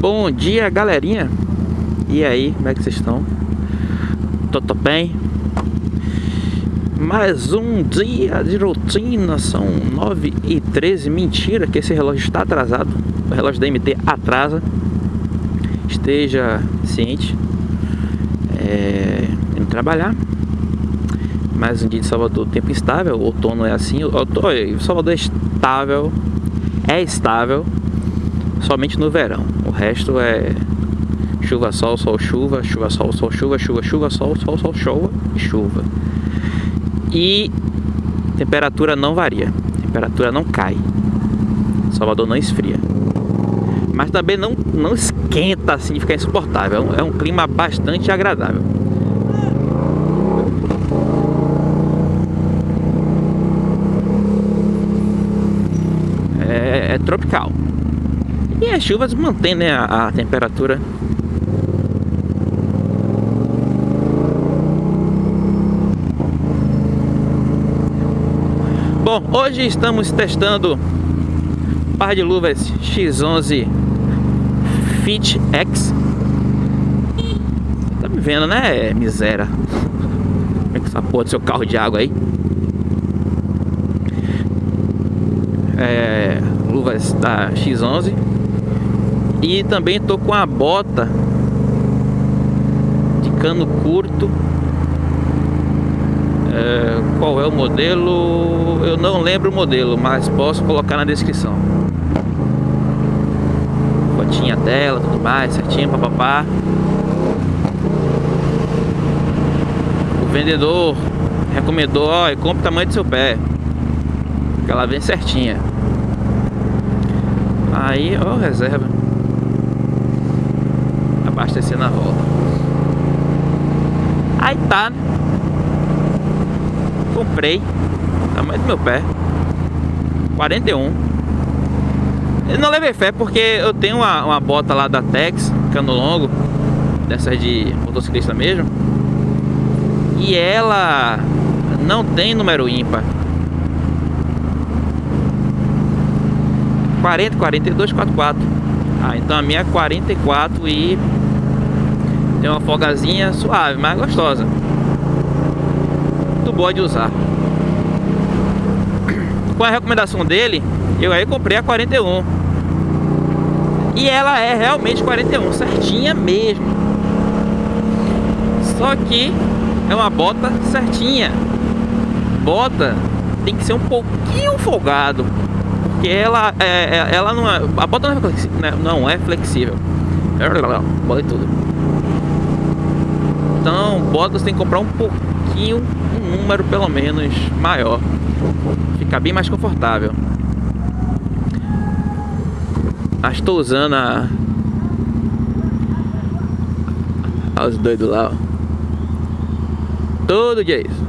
Bom dia, galerinha. E aí, como é que vocês estão? Tô bem? Mais um dia de rotina, são 9 e 13 Mentira que esse relógio está atrasado. O relógio da MT atrasa. Esteja ciente. É, Indo trabalhar. Mais um dia de Salvador, tempo instável. O outono é assim, o, Salvador é estável. É estável Somente no verão O resto é chuva, sol, sol, chuva Chuva, sol, sol, chuva, chuva, chuva, sol, sol, sol, chuva e chuva e temperatura não varia, temperatura não cai. Salvador não esfria. Mas também não, não esquenta assim de ficar insuportável. É um clima bastante agradável. É, é tropical. E as chuvas mantêm né, a, a temperatura Bom, hoje estamos testando par de luvas X11 Fit X Tá me vendo, né, miséria? Como é que essa porra do seu carro de água aí? É, luvas da X11 E também tô com a bota de cano curto é, qual é o modelo? Eu não lembro o modelo, mas posso colocar na descrição. Fotinha dela, tudo mais, certinho, papapá. O vendedor recomendou, ó, compre o tamanho do seu pé. Que ela vem certinha. Aí, ó, reserva. Abastecer na roda. Aí tá, né? comprei. Tamanho do meu pé. 41 Eu não levei fé porque eu tenho uma, uma bota lá da Tex Cano longo Dessas de motociclista mesmo. E ela Não tem número ímpar. 40, 42, 44 Ah, então a minha é 44 e Tem uma folgazinha suave, mas gostosa muito boa de usar. Com a recomendação dele, eu aí comprei a 41. E ela é realmente 41, certinha mesmo. Só que é uma bota certinha. Bota tem que ser um pouquinho folgado. Porque ela, é, é ela não é, a bota não é flexível. Né, não é flexível. Bota tudo. Então, botas tem que comprar um pouquinho um número pelo menos maior. Fica bem mais confortável. Ah, estou usando a... Olha os doidos lá, ó. Todo dia isso.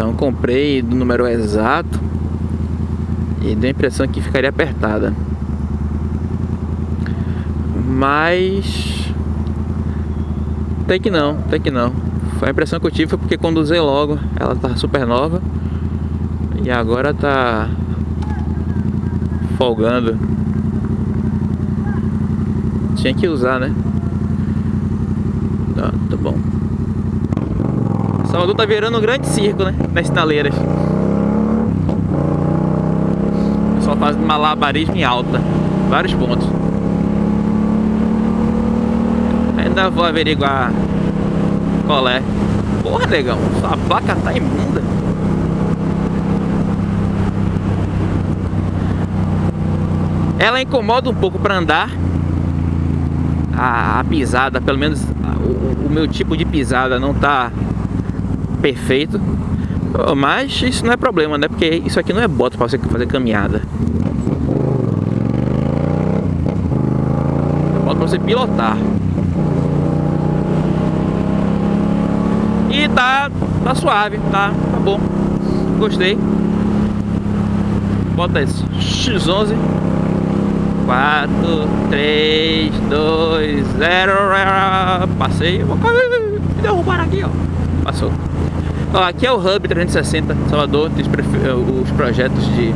Então comprei do número exato e deu a impressão que ficaria apertada. Mas até que não, até que não. A impressão que eu tive foi porque usei logo, ela tá super nova. E agora tá folgando. Tinha que usar, né? Tá, tá bom. Salvador tá virando um grande circo, né? Nas estaleiras. Pessoal faz malabarismo em alta. Vários pontos. Ainda vou averiguar qual é. Porra, negão, sua placa tá imunda. Ela incomoda um pouco para andar. A, a, pisada, pelo menos o, o, meu tipo de pisada não tá perfeito. Mas isso não é problema, né? Porque isso aqui não é bota para você fazer caminhada. É bota para você pilotar. E tá, tá suave, tá, tá bom. Gostei. Bota esse X11. 4, 3, 2, 0. Passei. Vou me derrubar aqui, ó. Passou. Ó, aqui é o Hub 360 Salvador. Tem os projetos de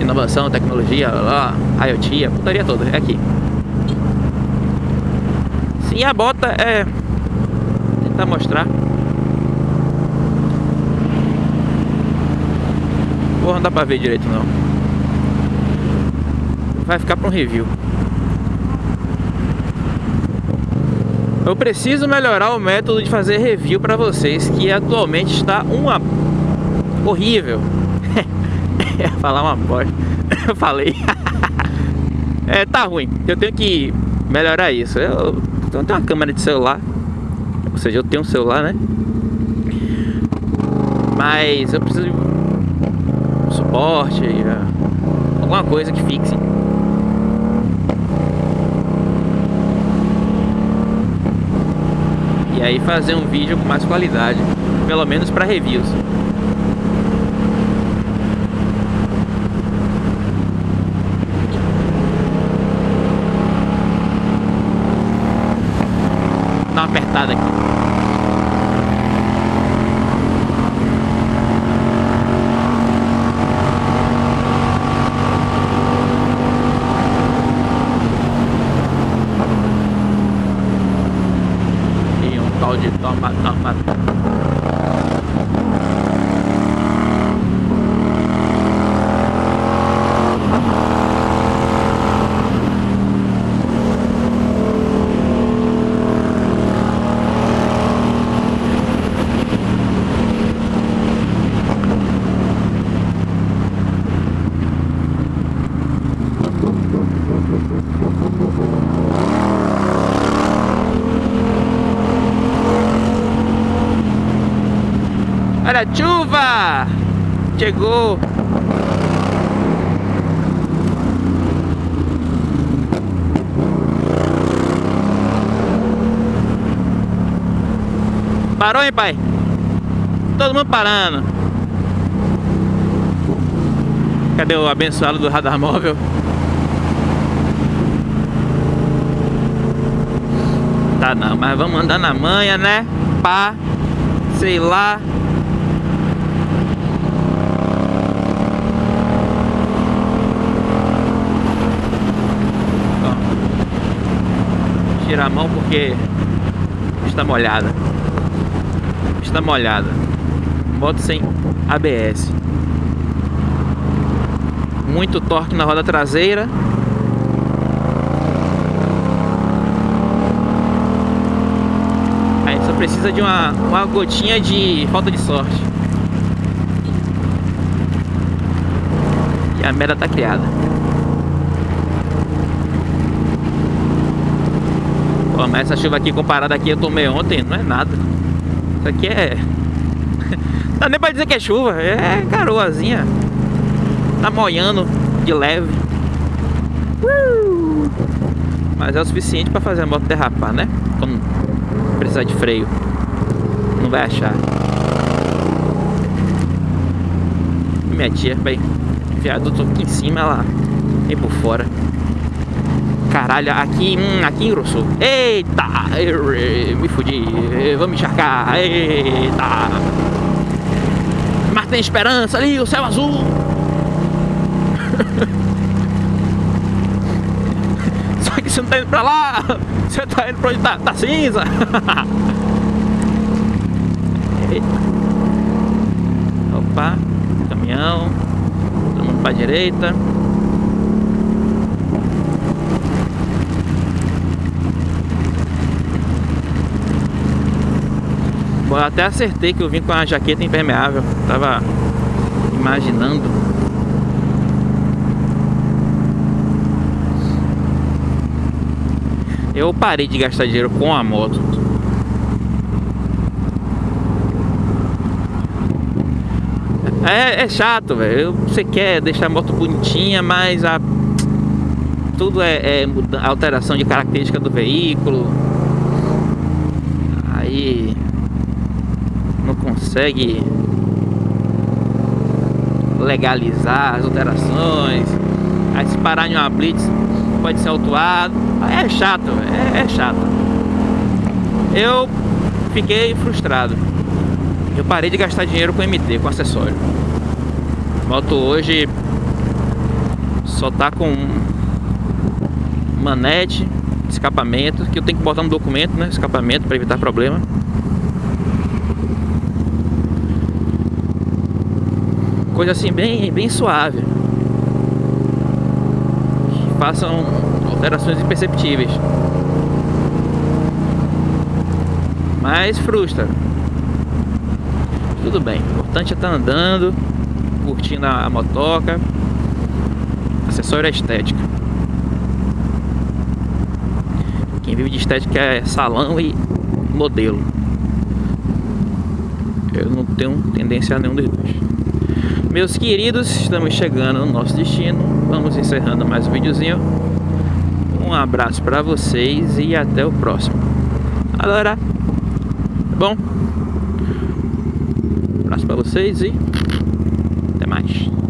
inovação, tecnologia, lá, IoT, a putaria toda, é aqui. Sim, a bota é... Tentar mostrar. Porra, não dá pra ver direito não. Vai ficar pra um review. Eu preciso melhorar o método de fazer review para vocês, que atualmente está uma horrível. falar uma bosta. Eu falei. é, tá ruim. Eu tenho que melhorar isso. Eu, eu tenho uma câmera de celular. Ou seja, eu tenho um celular, né? Mas eu preciso suporte, é, alguma coisa que fixe. E aí fazer um vídeo com mais qualidade, pelo menos para reviews. Dá uma apertada aqui. Olha a chuva! Chegou! Parou, hein, pai? Todo mundo parando. Cadê o abençoado do radar móvel? Tá não, mas vamos andar na manha, né? Pá, sei lá. Tirar a mão porque está molhada. Está molhada. Moto sem ABS. Muito torque na roda traseira. Aí só precisa de uma, uma gotinha de falta de sorte. E a merda tá criada. Pô, mas essa chuva aqui comparada aqui eu tomei ontem, não é nada. Isso aqui é... dá nem pra dizer que é chuva, é garoazinha. Tá molhando de leve. Uh! Mas é o suficiente pra fazer a moto derrapar, né? Quando precisar de freio. Não vai achar. Minha tia vai viaduto aqui em cima, ela vem por fora. Caralho, aqui, hum, aqui engrossou. Eita, me fudi. Vamos encharcar. Eita. Mas tem esperança ali, o céu azul. Só que você não tá indo pra lá. Você tá indo pra onde tá, tá cinza. Eita. Opa, caminhão. Todo mundo pra direita. Eu até acertei que eu vim com a jaqueta impermeável. Tava imaginando. Eu parei de gastar dinheiro com a moto. É, é chato, velho. Você quer deixar a moto bonitinha, mas a... tudo é, é alteração de característica do veículo. Aí não consegue legalizar as alterações. Aí se parar em uma blitz pode ser autuado. É chato, é, é chato. Eu fiquei frustrado. Eu parei de gastar dinheiro com MT, com acessório. Moto hoje Só tá com manete, escapamento, que eu tenho que botar no documento, né? Escapamento para evitar problema. Coisa assim bem, bem suave. Façam alterações imperceptíveis. Mas frustra. Tudo bem, o importante é estar tá andando, curtindo a motoca. Acessório é estética. Quem vive de estética é salão e modelo. Eu não tenho tendência a nenhum dos dois. Meus queridos, estamos chegando no nosso destino. Vamos encerrando mais um videozinho. Um abraço para vocês e até o próximo. Agora, tá bom? Um abraço para vocês e até mais.